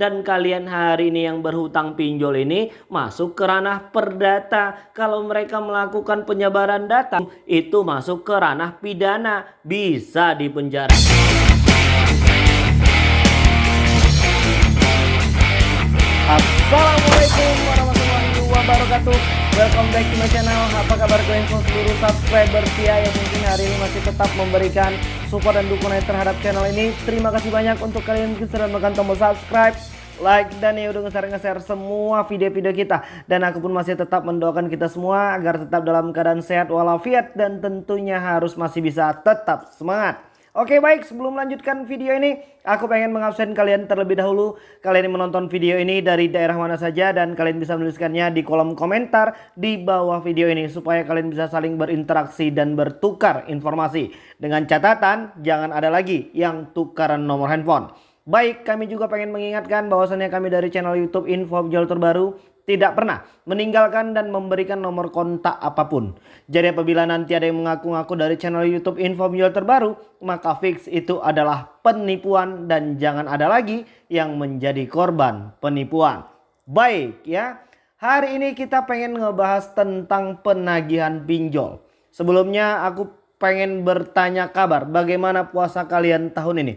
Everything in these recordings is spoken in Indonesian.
dan kalian hari ini yang berhutang pinjol ini masuk ke ranah perdata. Kalau mereka melakukan penyebaran data itu masuk ke ranah pidana, bisa dipenjara. Assalamualaikum warahmatullahi wabarakatuh Welcome back to my channel. Apa kabar kalian semua? Seluruh subscriber Tia Yang mungkin hari ini masih tetap memberikan support dan dukungan terhadap channel ini. Terima kasih banyak untuk kalian yang sudah menekan tombol subscribe like dan ya udah nge-share semua video-video kita. Dan aku pun masih tetap mendoakan kita semua agar tetap dalam keadaan sehat walafiat dan tentunya harus masih bisa tetap semangat Oke baik. Sebelum melanjutkan video ini aku pengen mengabsen kalian terlebih dahulu. Kalian yang menonton video ini dari daerah mana saja dan kalian bisa menuliskannya di kolom komentar di bawah video ini Supaya kalian bisa saling berinteraksi dan bertukar informasi. Dengan catatan jangan ada lagi yang tukaran nomor handphone. Baik, kami juga pengen mengingatkan bahwasannya kami dari channel YouTube Info Jual Terbaru tidak pernah meninggalkan dan memberikan nomor kontak apa pun. Jadi apabila nanti ada yang mengaku-ngaku dari channel YouTube Info Jual Terbaru, maka fix itu adalah penipuan dan jangan ada lagi yang menjadi korban penipuan. Baik ya, hari ini kita pengen ngebahas tentang penagihan pinjol. Sebelumnya aku pengen bertanya kabar bagaimana puasa kalian tahun ini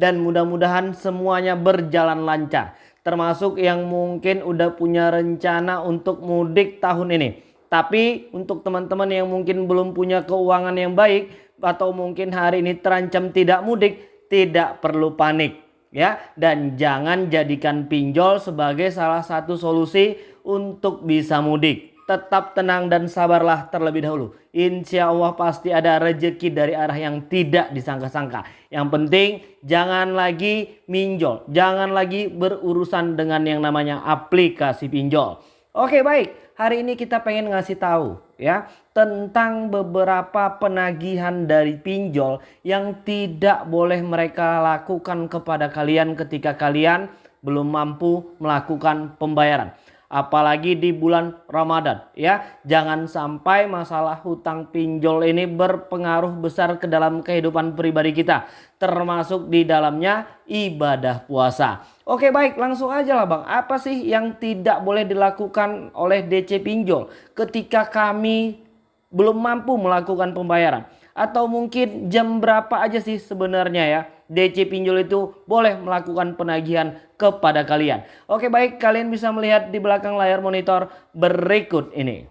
dan mudah-mudahan semuanya berjalan lancar. Termasuk yang mungkin udah punya rencana untuk mudik tahun ini. Tapi untuk teman-teman yang mungkin belum punya keuangan yang baik atau mungkin hari ini terancam tidak mudik, tidak perlu panik ya dan jangan jadikan pinjol sebagai salah satu solusi untuk bisa mudik tetap tenang dan sabarlah terlebih dahulu. Insya Allah pasti ada rezeki dari arah yang tidak disangka-sangka. Yang penting jangan lagi minjol. Jangan lagi berurusan dengan yang namanya aplikasi pinjol. Oke baik, hari ini kita pengen ngasih tahu ya tentang beberapa penagihan dari pinjol yang tidak boleh mereka lakukan kepada kalian ketika kalian belum mampu melakukan pembayaran apalagi di bulan Ramadan ya. Jangan sampai masalah hutang pinjol ini berpengaruh besar ke dalam kehidupan pribadi kita termasuk di dalamnya ibadah puasa. Oke baik langsung aja lah Bang. Apa sih yang tidak boleh dilakukan oleh DC pinjol ketika kami belum mampu melakukan pembayaran? Atau mungkin jam berapa aja sih sebenarnya ya DC pinjol itu boleh melakukan penagihan kepada kalian. Oke baik kalian bisa melihat di belakang layar monitor berikut ini.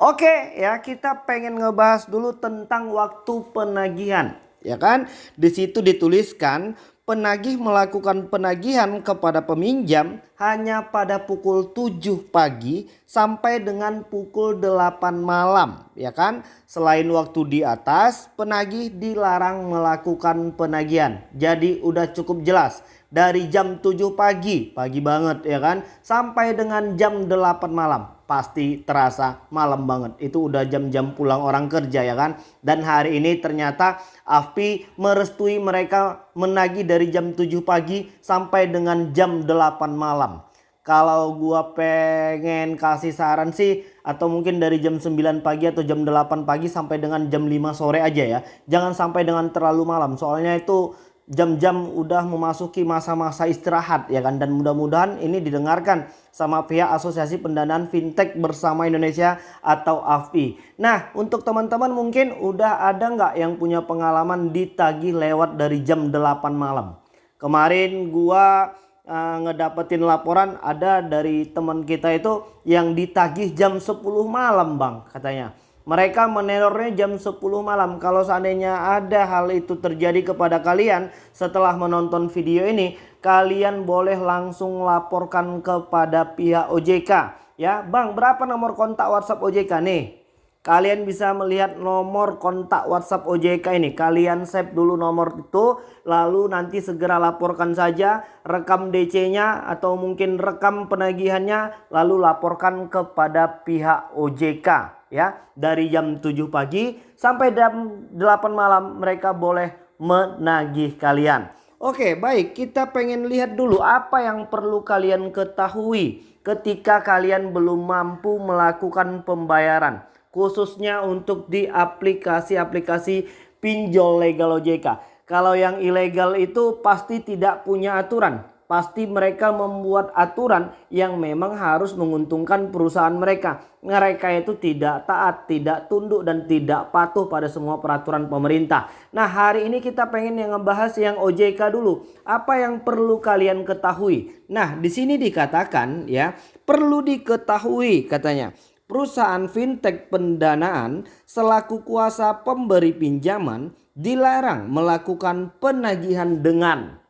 Oke ya kita pengen ngebahas dulu tentang waktu penagihan ya kan. Di situ dituliskan penagih melakukan penagihan kepada peminjam hanya pada pukul 7 pagi sampai dengan pukul 8 malam ya kan? Selain waktu di atas penagih dilarang melakukan penagihan. Jadi udah cukup jelas dari jam 7 pagi pagi banget ya kan? Sampai dengan jam 8 malam pasti terasa malam banget. Itu udah jam-jam pulang orang kerja ya kan. Dan hari ini ternyata AFPI merestui mereka menagih dari jam 7 pagi sampai dengan jam 8 malam. Kalau gua pengen kasih saran sih atau mungkin dari jam 9 pagi atau jam 8 pagi sampai dengan jam 5 sore aja ya. Jangan sampai dengan terlalu malam. Soalnya itu jam-jam udah memasuki masa-masa istirahat ya kan dan mudah-mudahan ini didengarkan sama pihak Asosiasi Pendanaan Fintech Bersama Indonesia atau AFI. Nah untuk teman-teman mungkin udah ada nggak yang punya pengalaman ditagih lewat dari jam 8 malam. Kemarin gua uh, ngedapetin laporan ada dari teman kita itu yang ditagih jam 10 malam bang katanya. Mereka menerornya jam 10 malam. Kalau seandainya ada hal itu terjadi kepada kalian setelah menonton video ini, kalian boleh langsung laporkan kepada pihak OJK. Ya, Bang, berapa nomor kontak WhatsApp OJK nih? Kalian bisa melihat nomor kontak WhatsApp OJK ini. Kalian save dulu nomor itu. Lalu nanti segera laporkan saja. Rekam DC-nya atau mungkin rekam penagihannya. Lalu laporkan kepada pihak OJK ya dari jam 7 pagi sampai jam 8 malam mereka boleh menagih kalian. Oke baik kita pengen lihat dulu apa yang perlu kalian ketahui ketika kalian belum mampu melakukan pembayaran. Khususnya untuk di aplikasi-aplikasi pinjol legal OJK. Kalau yang ilegal itu pasti tidak punya aturan. Pasti mereka membuat aturan yang memang harus menguntungkan perusahaan mereka. Mereka itu tidak taat, tidak tunduk dan tidak patuh pada semua peraturan pemerintah. Nah, hari ini kita pengen yang ngebahas yang OJK dulu. Apa yang perlu kalian ketahui? Nah, di sini dikatakan ya, perlu diketahui katanya. Perusahaan fintech pendanaan selaku kuasa pemberi pinjaman dilarang melakukan penagihan dengan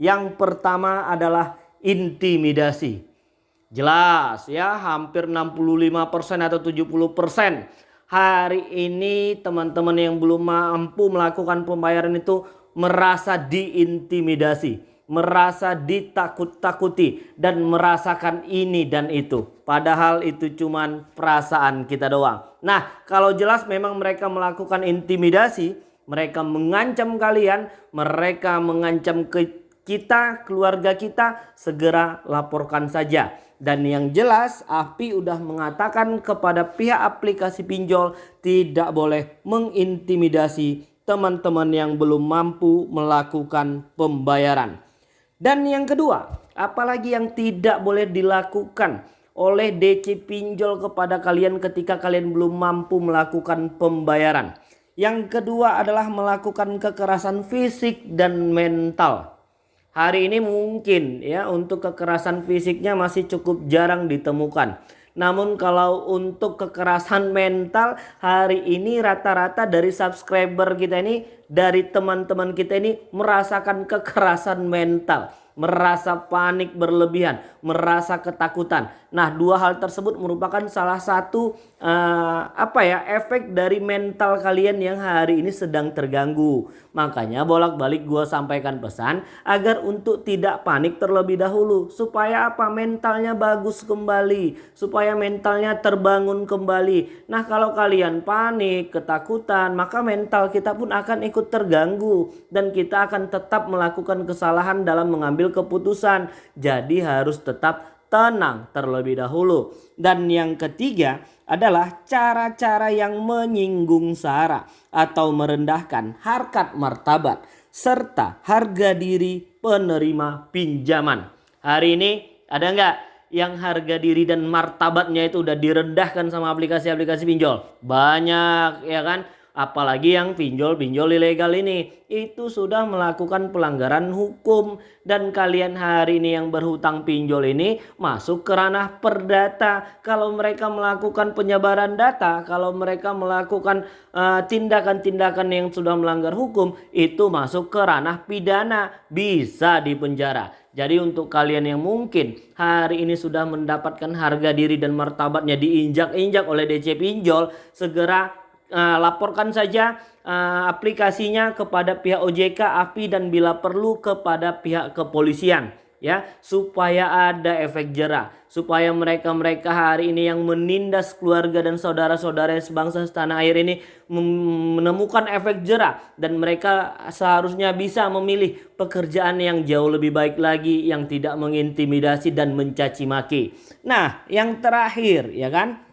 yang pertama adalah intimidasi. Jelas ya hampir 65% atau 70% hari ini teman-teman yang belum mampu melakukan pembayaran itu merasa diintimidasi, merasa ditakut-takuti dan merasakan ini dan itu. Padahal itu cuman perasaan kita doang. Nah, kalau jelas memang mereka melakukan intimidasi, mereka mengancam kalian, mereka mengancam ke kita, keluarga kita segera laporkan saja. Dan yang jelas API udah mengatakan kepada pihak aplikasi pinjol tidak boleh mengintimidasi teman-teman yang belum mampu melakukan pembayaran. Dan yang kedua, apalagi yang tidak boleh dilakukan oleh DC pinjol kepada kalian ketika kalian belum mampu melakukan pembayaran. Yang kedua adalah melakukan kekerasan fisik dan mental. Hari ini mungkin ya untuk kekerasan fisiknya masih cukup jarang ditemukan. Namun kalau untuk kekerasan mental hari ini rata-rata dari subscriber kita ini dari teman-teman kita ini merasakan kekerasan mental merasa panik berlebihan, merasa ketakutan. Nah, dua hal tersebut merupakan salah satu uh, apa ya efek dari mental kalian yang hari ini sedang terganggu. Makanya bolak-balik gue sampaikan pesan agar untuk tidak panik terlebih dahulu supaya apa mentalnya bagus kembali, supaya mentalnya terbangun kembali. Nah, kalau kalian panik, ketakutan, maka mental kita pun akan ikut terganggu dan kita akan tetap melakukan kesalahan dalam mengambil keputusan. Jadi harus tetap tenang terlebih dahulu. Dan yang ketiga adalah cara-cara yang menyinggung sara atau merendahkan harkat martabat serta harga diri penerima pinjaman. Hari ini ada nggak yang harga diri dan martabatnya itu udah direndahkan sama aplikasi-aplikasi pinjol? Banyak ya kan? Apalagi yang pinjol-pinjol ilegal ini. Itu sudah melakukan pelanggaran hukum. Dan kalian hari ini yang berhutang pinjol ini masuk ke ranah perdata. Kalau mereka melakukan penyebaran data kalau mereka melakukan uh, tindakan-tindakan uh, yang sudah melanggar hukum itu masuk ke ranah pidana. Bisa dipenjara. Jadi untuk kalian yang mungkin hari ini sudah mendapatkan harga diri dan martabatnya diinjak-injak oleh DC pinjol segera laporkan saja uh, aplikasinya kepada pihak OJK, API dan bila perlu kepada pihak kepolisian ya supaya ada efek jerah. Supaya mereka-mereka hari ini yang menindas keluarga dan saudara-saudara sebangsa setanah air ini menemukan efek jerah. Dan mereka seharusnya bisa memilih pekerjaan yang jauh lebih baik lagi yang tidak mengintimidasi dan mencaci maki. Nah, yang terakhir ya kan?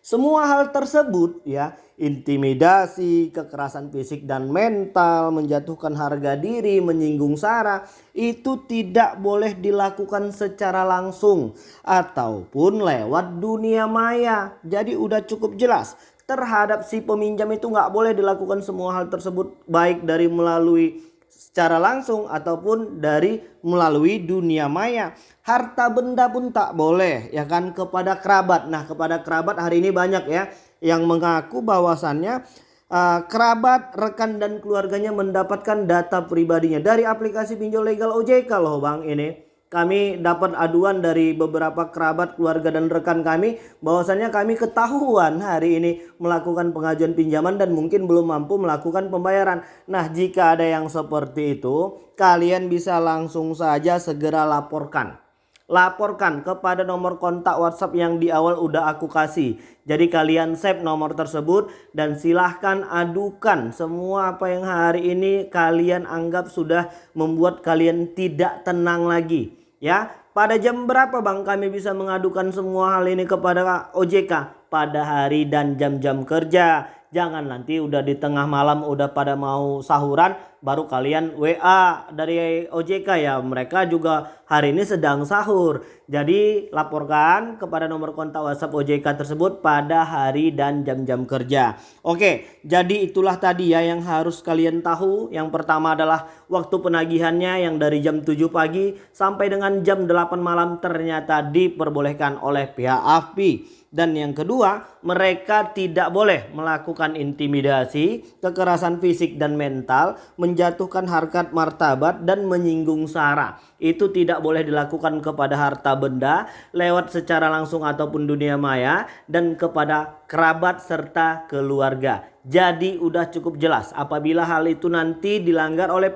Semua hal tersebut ya, intimidasi, kekerasan fisik dan mental, menjatuhkan harga diri, menyinggung sara, itu tidak boleh dilakukan secara langsung ataupun lewat dunia maya. Jadi udah cukup jelas terhadap si peminjam itu nggak boleh dilakukan semua hal tersebut baik dari melalui secara langsung ataupun dari melalui dunia maya. Harta benda pun tak boleh ya kan kepada kerabat. Nah, kepada kerabat hari ini banyak ya yang mengaku bahwasannya uh, kerabat, rekan dan keluarganya mendapatkan data pribadinya dari aplikasi pinjol legal OJK loh Bang ini kami dapat aduan dari beberapa kerabat, keluarga dan rekan kami bahwasannya kami ketahuan hari ini melakukan pengajuan pinjaman dan mungkin belum mampu melakukan pembayaran. Nah, jika ada yang seperti itu, kalian bisa langsung saja segera laporkan. Laporkan kepada nomor kontak WhatsApp yang di awal udah aku kasih. Jadi kalian save nomor tersebut dan silahkan adukan semua apa yang hari ini kalian anggap sudah membuat kalian tidak tenang lagi Ya, pada jam berapa Bang kami bisa mengadukan semua hal ini kepada OJK? Pada hari dan jam-jam kerja. Jangan nanti udah di tengah malam udah pada mau sahuran baru kalian WA dari OJK ya. Mereka juga hari ini sedang sahur. Jadi laporkan kepada nomor kontak WhatsApp OJK tersebut pada hari dan jam-jam kerja. Oke jadi itulah tadi ya yang harus kalian tahu. Yang pertama adalah waktu penagihannya yang dari jam 7 pagi sampai dengan jam 8 malam ternyata diperbolehkan oleh pihak AFPI dan yang kedua, mereka tidak boleh melakukan intimidasi, kekerasan fisik dan mental, menjatuhkan harkat martabat dan menyinggung sara. Itu tidak boleh dilakukan kepada harta benda lewat secara langsung ataupun dunia maya dan kepada kerabat serta keluarga. Jadi udah cukup jelas apabila hal itu nanti dilanggar oleh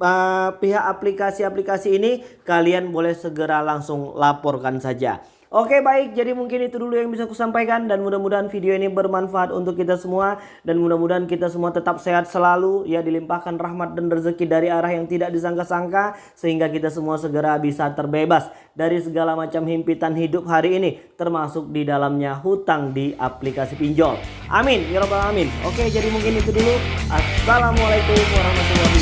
uh, pihak aplikasi-aplikasi ini kalian boleh segera langsung laporkan saja. Oke baik jadi mungkin itu dulu yang bisa aku sampaikan dan mudah-mudahan video ini bermanfaat untuk kita semua dan mudah-mudahan kita semua tetap sehat selalu ya dilimpahkan rahmat dan rezeki dari arah yang tidak disangka-sangka sehingga kita semua segera bisa terbebas dari segala macam himpitan hidup hari ini termasuk di dalamnya hutang di aplikasi pinjol. Amin ya robbal amin. Oke jadi mungkin itu dulu. Assalamualaikum warahmatullahi